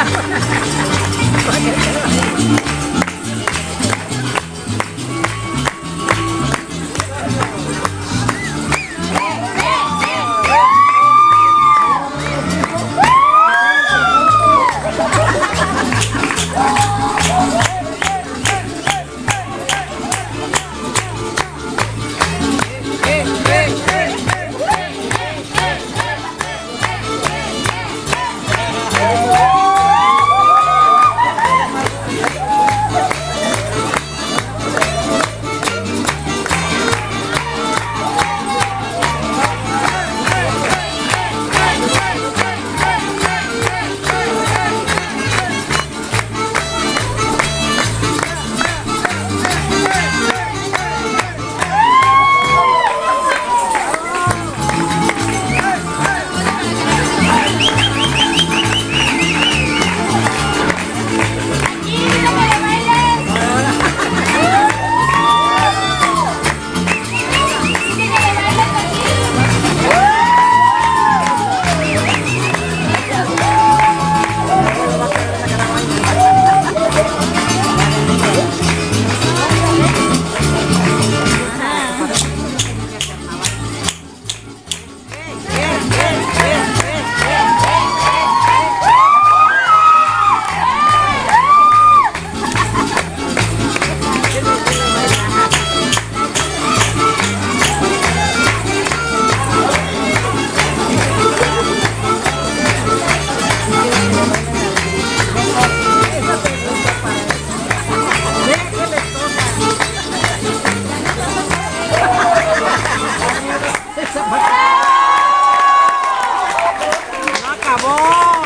Ha ha ha! acabou!